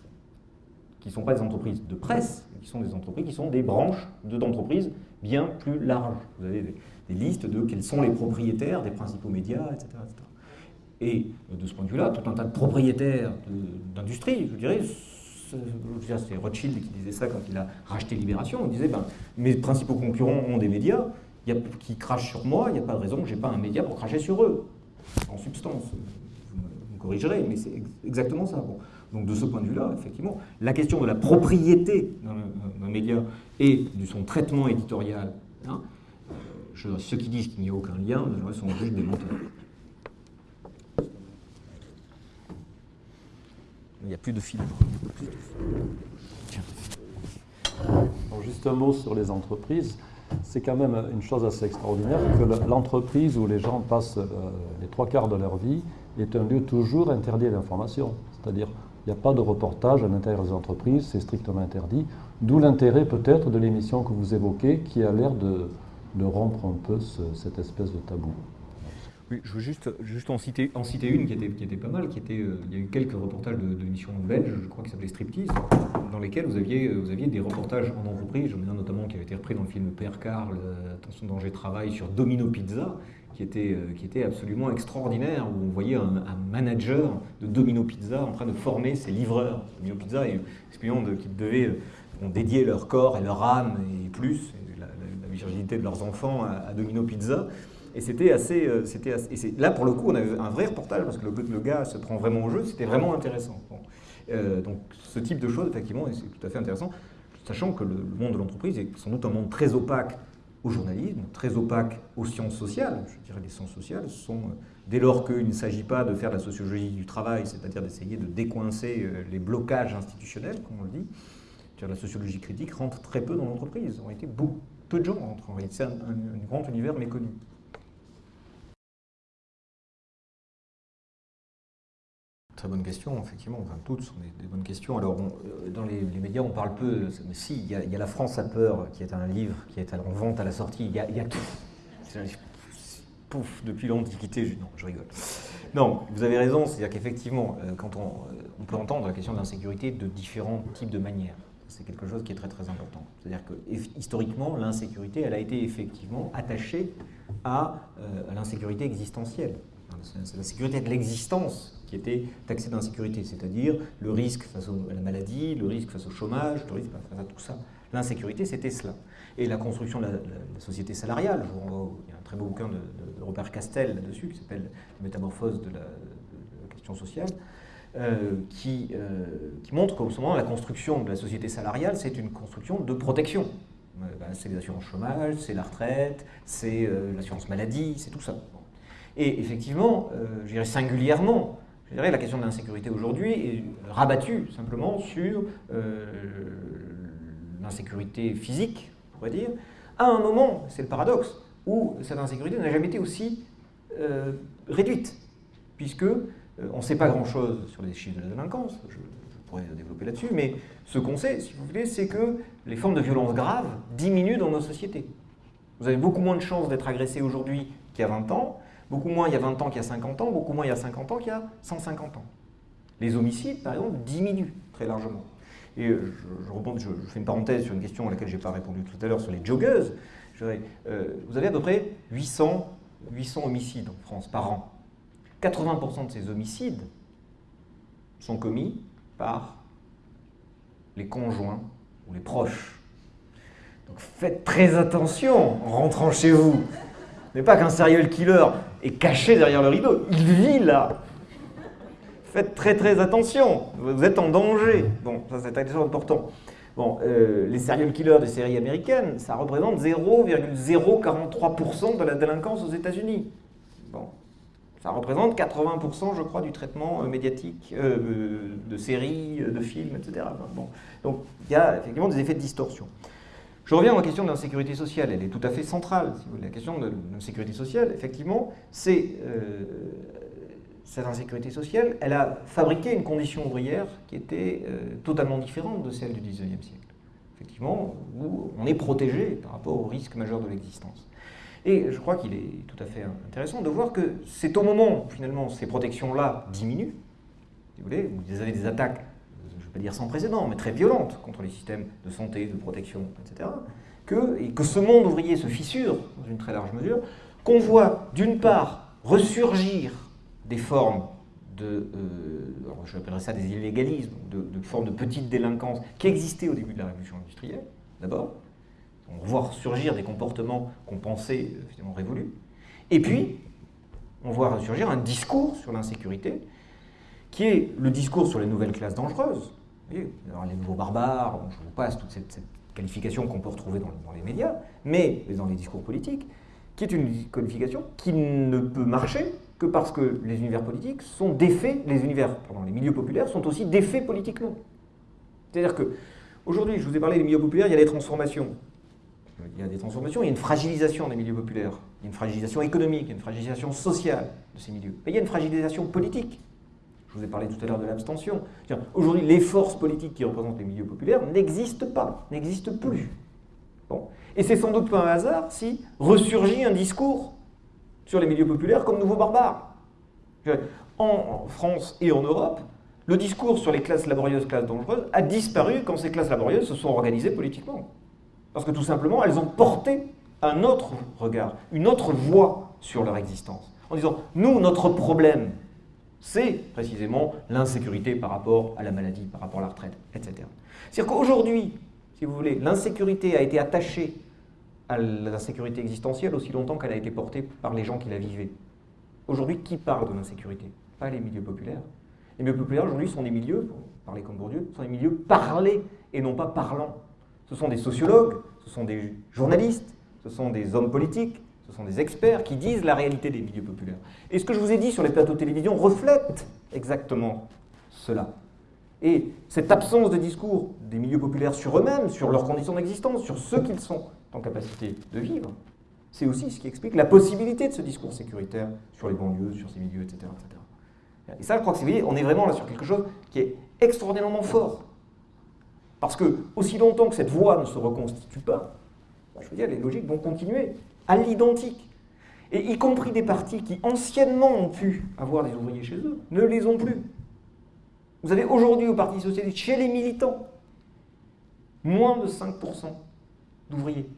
qui ne sont pas des entreprises de presse, qui sont des entreprises qui sont des branches d'entreprises bien plus larges. Vous avez des, listes de quels sont les propriétaires des principaux médias, etc. Et de ce point de vue-là, tout un tas de propriétaires d'industrie, je dirais, c'est Rothschild qui disait ça quand il a racheté Libération, il disait ben, mes principaux concurrents ont des médias qui crachent sur moi, il n'y a pas de raison que je n'ai pas un média pour cracher sur eux, en substance. Vous me corrigerez, mais c'est exactement ça. Donc de ce point de vue-là, effectivement, la question de la propriété d'un média et de son traitement éditorial, hein, euh, ceux qui disent qu'il n'y a aucun lien sont juste des menteurs. Il n'y a plus de filtre. juste un mot sur les entreprises. C'est quand même une chose assez extraordinaire que l'entreprise où les gens passent euh, les trois quarts de leur vie est un lieu toujours interdit à l'information. C'est-à-dire il n'y a pas de reportage à l'intérieur des entreprises, c'est strictement interdit. D'où l'intérêt peut-être de l'émission que vous évoquez, qui a l'air de, rompre un peu cette espèce de tabou. Oui, je veux juste, en, citer, une qui était, qui pas mal, qui était, euh, il y a eu quelques reportages de, de l'émission belge, je crois qu'il s'appelait Striptease, dans lesquels vous aviez, vous aviez des reportages en entreprise, j'en ai un notamment qui avait été repris dans le film Père Carl, euh, Attention danger travail, sur Domino Pizza, qui était, euh, qui était absolument extraordinaire, où on voyait un, manager de Domino Pizza en train de former ses livreurs. Domino Pizza, expliquant de, qu'ils devaient dédier leur corps et leur âme et plus, et la, virginité de leurs enfants à, Domino Pizza. Et c'était assez, euh, c'était là pour le coup on avait un vrai reportage parce que le, le gars se prend vraiment au jeu, c'était vraiment intéressant. Euh, donc ce type de choses effectivement c'est tout à fait intéressant, sachant que le monde de l'entreprise est sans doute un monde très opaque au journalisme, très opaque aux sciences sociales. Je dirais les sciences sociales sont, euh, dès lors qu'il ne s'agit pas de faire la sociologie du travail, c'est-à-dire d'essayer de décoincer les blocages institutionnels, comme on le dit, la sociologie critique rentre très peu dans l'entreprise. En réalité, peu de gens rentrent. En réalité, c'est un grand univers méconnu. Très bonne question, effectivement. Enfin, toutes sont des, bonnes questions. Alors, on, euh, dans les, médias, on parle peu, mais si, il y, a, La France a peur, qui est un livre qui est en vente à la sortie. Il y a, y a tout. Pouf, depuis l'Antiquité, non, je rigole. Non, vous avez raison, c'est-à-dire qu'effectivement, euh, quand on, euh, on, peut entendre la question de l'insécurité de différents types de manières. C'est quelque chose qui est très très important. C'est-à-dire que historiquement, l'insécurité, elle a été effectivement attachée à l'insécurité existentielle. C'est la sécurité de l'existence qui était taxée d'insécurité, c'est-à-dire le risque face à la maladie, le risque face au chômage, le risque face à tout ça. L'insécurité, c'était cela. Et la construction de la, société salariale, il y a un très beau bouquin de, Robert Castel là-dessus, qui s'appelle « Métamorphose de la, de la, question sociale euh, qui, euh, qui, montre qu'au moment, la construction de la société salariale, c'est une construction de protection. Euh, ben, c'est les assurances chômage, c'est la retraite, c'est euh, l'assurance maladie, c'est tout ça. Et effectivement, euh, je dirais singulièrement, la question de l'insécurité aujourd'hui est rabattue simplement sur euh, l'insécurité physique, on pourrait dire, à un moment, c'est le paradoxe, où cette insécurité n'a jamais été aussi euh, réduite, puisque on ne sait pas grand-chose sur les chiffres de la délinquance, je, je pourrais développer là-dessus, mais ce qu'on sait, si vous voulez, c'est que les formes de violence graves diminuent dans nos sociétés. Vous avez beaucoup moins de chances d'être agressé aujourd'hui qu'il y a 20 ans, Beaucoup moins il y a 20 ans qu'il y a 50 ans, beaucoup moins il y a 50 ans qu'il y a 150 ans. Les homicides, par exemple, diminuent très largement. Et je, je, je, fais une parenthèse sur une question à laquelle je n'ai pas répondu tout à l'heure sur les joggeuses. Euh, vous avez à peu près 800, 800 homicides en France par an. 80% de ces homicides sont commis par les conjoints ou les proches. Donc faites très attention en rentrant chez vous. n'est pas qu'un serial killer est caché derrière le rideau, il vit là. Faites très très attention, vous êtes en danger. Bon, ça c'est important. Bon, euh, les serial killers des séries américaines, ça représente 0,043% de la délinquance aux États-Unis. Bon, ça représente 80%, je crois, du traitement euh, médiatique euh, de séries, de films, etc. Bon, donc il y a effectivement des effets de distorsion. Je reviens à la question de l'insécurité sociale, elle est tout à fait centrale. Si la question de l'insécurité sociale, effectivement, c'est euh, cette insécurité sociale, elle a fabriqué une condition ouvrière qui était euh, totalement différente de celle du 19e siècle. Effectivement, où on est protégé par rapport au risque majeur de l'existence. Et je crois qu'il est tout à fait intéressant de voir que c'est au moment où finalement ces protections-là diminuent, si vous voulez, où vous avez des attaques dire sans précédent, mais très violente contre les systèmes de santé, de protection, etc., que, et que ce monde ouvrier se fissure, dans une très large mesure, qu'on voit d'une part ressurgir des formes de, euh, j'appellerais ça des illégalismes, de, formes de petite délinquance qui existaient au début de la révolution industrielle, d'abord. On voit surgir des comportements qu'on pensait euh, finalement révolus. Et puis, on voit ressurgir un discours sur l'insécurité qui est le discours sur les nouvelles classes dangereuses, alors, les nouveaux barbares, je vous passe toute cette, qualification qu'on peut retrouver dans, les médias, mais dans les discours politiques, qui est une qualification qui ne peut marcher que parce que les univers politiques sont défaits, les univers, pardon, les milieux populaires sont aussi défaits politiquement. C'est-à-dire que, aujourd'hui, je vous ai parlé des milieux populaires, il y a des transformations. Il y a des transformations, il y a une fragilisation des milieux populaires, il y a une fragilisation économique, il y a une fragilisation sociale de ces milieux. Mais il y a une fragilisation politique je vous ai parlé tout à l'heure de l'abstention. Aujourd'hui, les forces politiques qui représentent les milieux populaires n'existent pas, n'existent plus. Bon. Et c'est sans doute pas un hasard si ressurgit un discours sur les milieux populaires comme nouveaux barbares. En France et en Europe, le discours sur les classes laborieuses, classes dangereuses, a disparu quand ces classes laborieuses se sont organisées politiquement. Parce que tout simplement, elles ont porté un autre regard, une autre voix sur leur existence. En disant, nous, notre problème, c'est précisément l'insécurité par rapport à la maladie, par rapport à la retraite, etc. C'est-à-dire qu'aujourd'hui, si vous voulez, l'insécurité a été attachée à l'insécurité existentielle aussi longtemps qu'elle a été portée par les gens qui la vivaient. Aujourd'hui, qui parle de l'insécurité? Pas les milieux populaires. Les milieux populaires aujourd'hui sont des milieux, pour parler comme Bourdieu, sont des milieux parlés et non pas parlants. Ce sont des sociologues, ce sont des journalistes, ce sont des hommes politiques, ce sont des experts qui disent la réalité des milieux populaires. Et ce que je vous ai dit sur les plateaux de télévision reflète exactement cela. Et cette absence de discours des milieux populaires sur eux-mêmes, sur leurs conditions d'existence, sur ce qu'ils sont en capacité de vivre, c'est aussi ce qui explique la possibilité de ce discours sécuritaire sur les banlieues, sur ces milieux, etc. Et ça, je crois que vous voyez, on est vraiment là sur quelque chose qui est extraordinairement fort. Parce que, aussi longtemps que cette voie ne se reconstitue pas, bah, je veux dire, les logiques vont continuer à l'identique. Et y compris des partis qui anciennement ont pu avoir des ouvriers chez eux, ne les ont plus. Vous avez aujourd'hui au Parti Socialiste, chez les militants, moins de 5% d'ouvriers.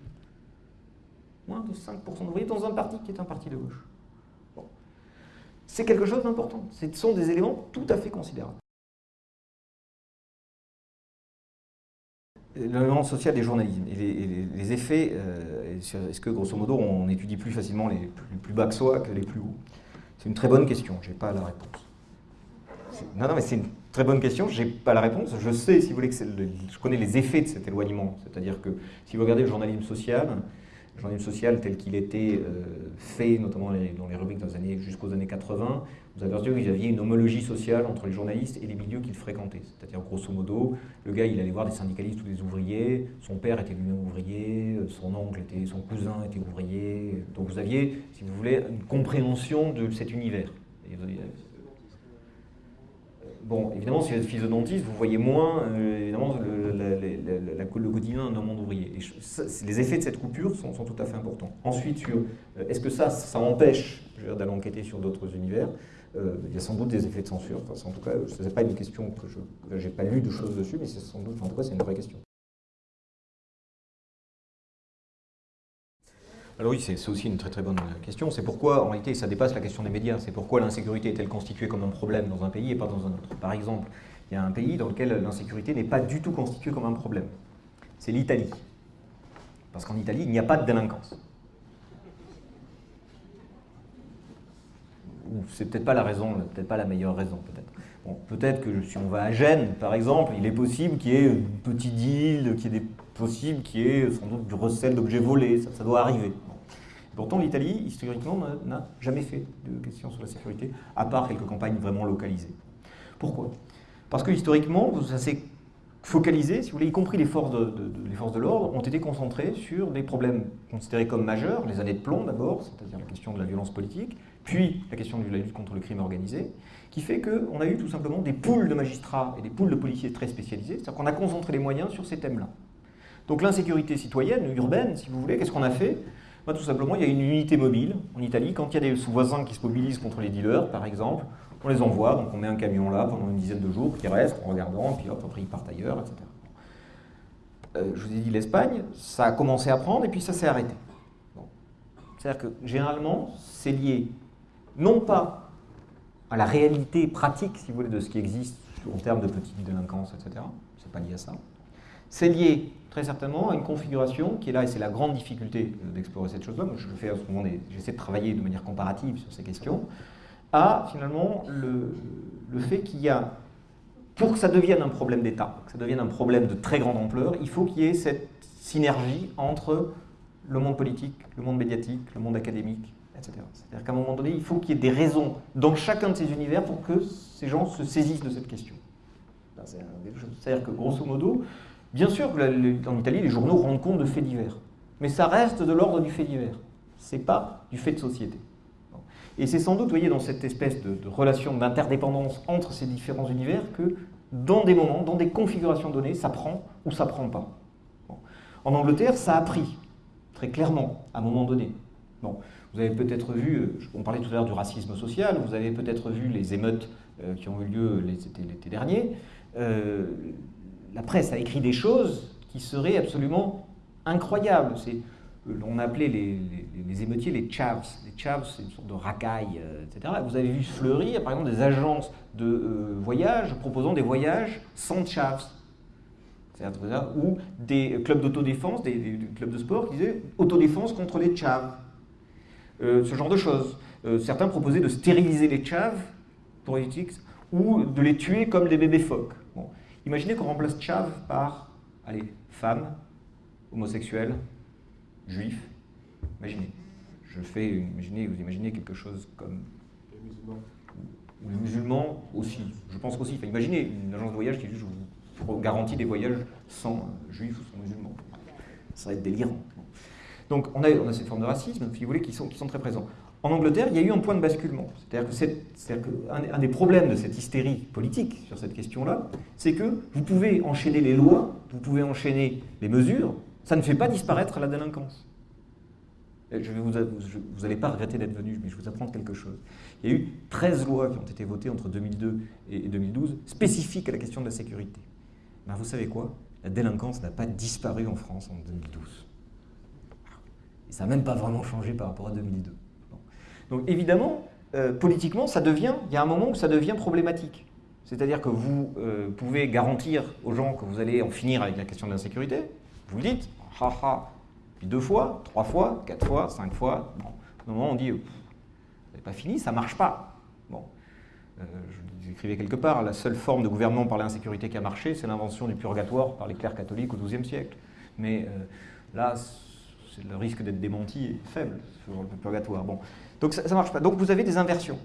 Moins de 5% d'ouvriers dans un parti qui est un parti de gauche. C'est quelque chose d'important. Ce sont des éléments tout à fait considérables. L'élément social des journalismes et les, effets, euh, est-ce que grosso modo on étudie plus facilement les plus, bas que soi que les plus hauts? C'est une très bonne question, je n'ai pas la réponse. Non, non, mais c'est une très bonne question, je n'ai pas la réponse. Je sais, si vous voulez, que je connais les effets de cet éloignement. C'est-à-dire que si vous regardez le journalisme social, le journalisme social tel qu'il était euh, fait, notamment dans les, rubriques dans jusqu'aux années 80, vous avez qu'il y avait une homologie sociale entre les journalistes et les milieux qu'ils fréquentaient. C'est-à-dire, grosso modo, le gars, il allait voir des syndicalistes ou des ouvriers, son père était lui-même ouvrier, son oncle était, son cousin était ouvrier. Donc vous aviez, si vous voulez, une compréhension de cet univers. Bon, évidemment, si vous êtes fils de dentiste, vous voyez moins euh, évidemment, le, la, quotidien d'un monde ouvrier. Les effets de cette coupure sont, tout à fait importants. Ensuite, euh, est-ce que ça, ça empêche d'aller enquêter sur d'autres univers euh, Il y a sans doute des effets de censure. Enfin, en tout cas, ce n'est pas une question que je n'ai pas lu de choses dessus, mais c'est sans doute, en tout cas, c'est une vraie question. Alors oui, c'est aussi une très très bonne question. C'est pourquoi, en réalité, ça dépasse la question des médias. C'est pourquoi l'insécurité est-elle constituée comme un problème dans un pays et pas dans un autre? Par exemple, il y a un pays dans lequel l'insécurité n'est pas du tout constituée comme un problème. C'est l'Italie. Parce qu'en Italie, il n'y a pas de délinquance. C'est peut-être pas la raison, peut-être pas la meilleure raison, peut-être. Que si on va à Gênes, par exemple, il est possible qu'il y ait une petite île, qu'il y ait des possible qu'il y ait sans doute du recel d'objets volés, ça, doit arriver. Pourtant, l'Italie, historiquement, n'a jamais fait de questions sur la sécurité, à part quelques campagnes vraiment localisées. Pourquoi? Parce que historiquement, ça s'est focalisé, si vous voulez, y compris les forces de, de l'ordre, ont été concentrées sur des problèmes considérés comme majeurs, les années de plomb d'abord, c'est-à-dire la question de la violence politique, puis la question de la lutte contre le crime organisé, qui fait qu'on a eu tout simplement des poules de magistrats et des poules de policiers très spécialisés, c'est-à-dire qu'on a concentré les moyens sur ces thèmes-là. Donc l'insécurité citoyenne, urbaine, si vous voulez, qu'est-ce qu'on a fait? Bah, Tout simplement, il y a une unité mobile en Italie. Quand il y a des sous-voisins qui se mobilisent contre les dealers, par exemple, on les envoie, donc on met un camion là pendant une dizaine de jours, qui reste en regardant, puis hop, après ils partent ailleurs, etc. Euh, je vous ai dit l'Espagne, ça a commencé à prendre et puis ça s'est arrêté. C'est-à-dire que généralement, c'est lié non pas à la réalité pratique, si vous voulez, de ce qui existe en termes de petite délinquance, etc. C'est pas lié à ça. C'est lié très certainement à une configuration qui est là, et c'est la grande difficulté d'explorer cette chose-là, je fais à ce moment, j'essaie de travailler de manière comparative sur ces questions, à finalement le, le fait qu'il y a, pour que ça devienne un problème d'État, que ça devienne un problème de très grande ampleur, il faut qu'il y ait cette synergie entre le monde politique, le monde médiatique, le monde académique, C'est-à-dire qu'à un moment donné, il faut qu'il y ait des raisons dans chacun de ces univers pour que ces gens se saisissent de cette question. C'est-à-dire que, grosso modo, Bien sûr qu'en Italie, les journaux rendent compte de faits divers. Mais ça reste de l'ordre du fait divers. Ce n'est pas du fait de société. Et c'est sans doute, vous voyez, dans cette espèce de, relation d'interdépendance entre ces différents univers que, dans des moments, dans des configurations données, ça prend ou ça prend pas. En Angleterre, ça a pris, très clairement, à un moment donné. Bon. Vous avez peut-être vu, on parlait tout à l'heure du racisme social, vous avez peut-être vu les émeutes qui ont eu lieu l'été dernier. la presse a écrit des choses qui seraient absolument incroyables. On appelait les, émeutiers les chavs. Les chavs, c'est une sorte de racaille, etc. Vous avez vu fleurir, par exemple, des agences de voyage proposant des voyages sans chavs ou des clubs d'autodéfense, des, clubs de sport qui disaient autodéfense contre les tchaves. Euh, ce genre de choses. Euh, certains proposaient de stériliser les tchaves pour politiques ou de les tuer comme des bébés phoques. Bon. Imaginez qu'on remplace tchav par, allez, femmes, homosexuels, juifs. Imaginez. Je fais, imaginez, vous imaginez quelque chose comme... Les musulmans. Ou les musulmans aussi. Je pense aussi. Enfin, imaginez une agence de voyage qui juste garantie des voyages sans juifs ou sans musulmans. Ça va être délirant. Donc on a, on a cette forme de racisme, si vous voulez, qui sont, qui sont très présents. En Angleterre, il y a eu un point de basculement. C'est-à-dire qu'un un des problèmes de cette hystérie politique sur cette question-là, c'est que vous pouvez enchaîner les lois, vous pouvez enchaîner les mesures, ça ne fait pas disparaître la délinquance. Je vais vous, vous n'allez pas regretter d'être venu, mais je vais vous apprendre quelque chose. Il y a eu 13 lois qui ont été votées entre 2002 et 2012 spécifiques à la question de la sécurité. Ben, vous savez quoi? La délinquance n'a pas disparu en France en 2012. Et ça n'a même pas vraiment changé par rapport à 2002. Donc évidemment, euh, politiquement, ça devient, il y a un moment où ça devient problématique. C'est-à-dire que vous euh, pouvez garantir aux gens que vous allez en finir avec la question de l'insécurité, vous le dites, ha puis deux fois, trois fois, quatre fois, cinq fois, bon, au moment on dit, vous n'avez pas fini, ça marche pas. Bon. Euh, écrivez quelque part, la seule forme de gouvernement par l'insécurité qui a marché, c'est l'invention du purgatoire par les clercs catholiques au XIIe siècle. Mais euh, là, le risque d'être démenti est faible sur le purgatoire. Bon. Donc ça ne marche pas. Donc vous avez des inversions.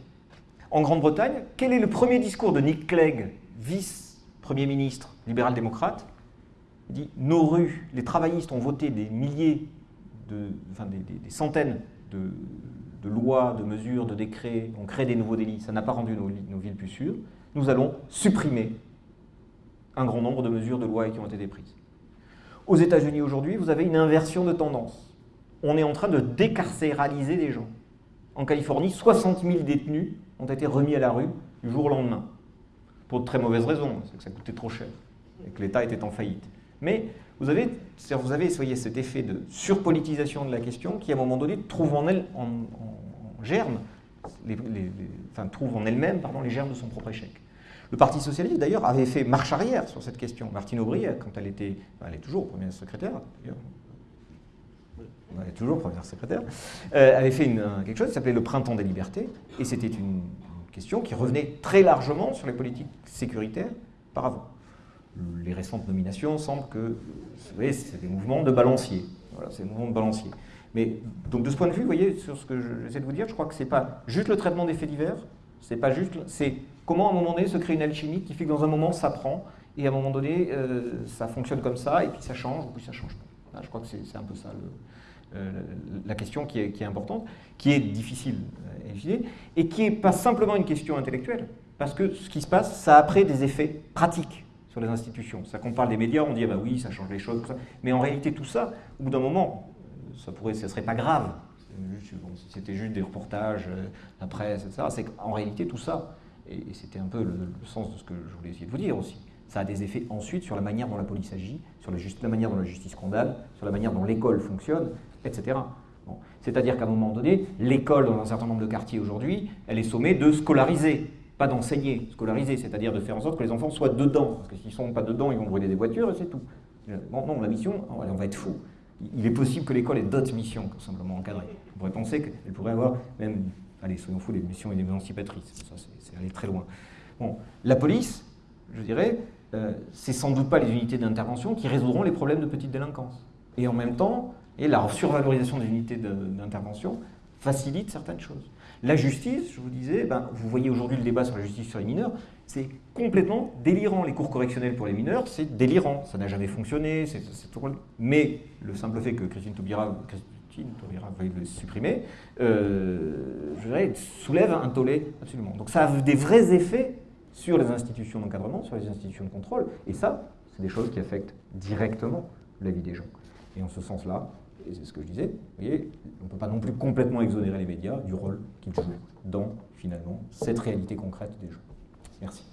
En Grande-Bretagne, quel est le premier discours de Nick Clegg, vice-premier ministre libéral-démocrate? Il dit Nos rues, les travaillistes ont voté des milliers, de, enfin des centaines de, lois, de mesures, de décrets, on crée des nouveaux délits, ça n'a pas rendu nos, villes plus sûres, nous allons supprimer un grand nombre de mesures, de lois qui ont été prises. Aux États-Unis aujourd'hui, vous avez une inversion de tendance. On est en train de décarcéraliser des gens. En Californie, 60 000 détenus ont été remis à la rue du jour au lendemain. Pour de très mauvaises raisons, c'est que ça coûtait trop cher et que l'État était en faillite. Mais vous avez, vous avez soyez, cet effet de surpolitisation de la question qui, à un moment donné, trouve en elle, en, germe, enfin, trouve en elle-même les germes de son propre échec. Le Parti Socialiste, d'ailleurs, avait fait marche arrière sur cette question. Martine Aubry, quand elle était, elle est toujours première secrétaire, d'ailleurs, elle est toujours première secrétaire, euh, avait fait une, quelque chose qui s'appelait le Printemps des libertés, et c'était une question qui revenait très largement sur les politiques sécuritaires par avant les récentes nominations semblent que c'est des mouvements de balancier. Voilà, c'est des mouvements de balancier. Mais donc de ce point de vue, vous voyez, sur ce que j'essaie de vous dire, je crois que ce n'est pas juste le traitement des faits divers, c'est pas juste, c'est comment à un moment donné se crée une alchimie qui fait que dans un moment ça prend, et à un moment donné euh, ça fonctionne comme ça, et puis ça change, ou puis ça change pas. je crois que c'est un peu ça euh, la question qui est, importante, qui est difficile à élucider, et qui n'est pas simplement une question intellectuelle, parce que ce qui se passe, ça a après des effets pratiques sur les institutions. Ça qu'on parle des médias, on dit ah bah oui, ça change les choses, mais en réalité tout ça, au bout d'un moment, ça pourrait, ça serait pas grave. c'était juste des reportages, euh, la presse, etc. C'est qu'en réalité tout ça, et, c'était un peu le, sens de ce que je voulais essayer de vous dire aussi, ça a des effets ensuite sur la manière dont la police agit, sur la, manière dont la justice condamne, sur la manière dont l'école fonctionne, etc. C'est-à-dire qu'à un moment donné, l'école dans un certain nombre de quartiers aujourd'hui, elle est sommée de scolariser pas d'enseigner, scolariser, c'est-à-dire de faire en sorte que les enfants soient dedans. Parce que s'ils ne sont pas dedans, ils vont brûler des voitures et c'est tout. Bon, non, la mission, on va être fou. Il est possible que l'école ait d'autres missions que simplement encadrer. On pourrait penser qu'elle pourrait avoir même, allez, soyons fous, des missions émancipatrices. Ça, c'est aller très loin. Bon, la police, je dirais, euh, c'est sans doute pas les unités d'intervention qui résoudront les problèmes de petite délinquance. Et en même temps, et la survalorisation des unités d'intervention facilite certaines choses. La justice, je vous disais, ben, vous voyez aujourd'hui le débat sur la justice sur les mineurs, c'est complètement délirant. Les cours correctionnels pour les mineurs, c'est délirant. Ça n'a jamais fonctionné. Mais le simple fait que Christine Taubira, Taubira veuille le supprimer, euh, je dirais, soulève un tollé absolument. Donc ça a des vrais effets sur les institutions d'encadrement, sur les institutions de contrôle. Et ça, c'est des choses qui affectent directement la vie des gens. Et en ce sens-là, et c'est ce que je disais, vous voyez, on ne peut pas non plus complètement exonérer les médias du rôle qu'ils jouent dans, finalement, cette réalité concrète des jeux. Merci.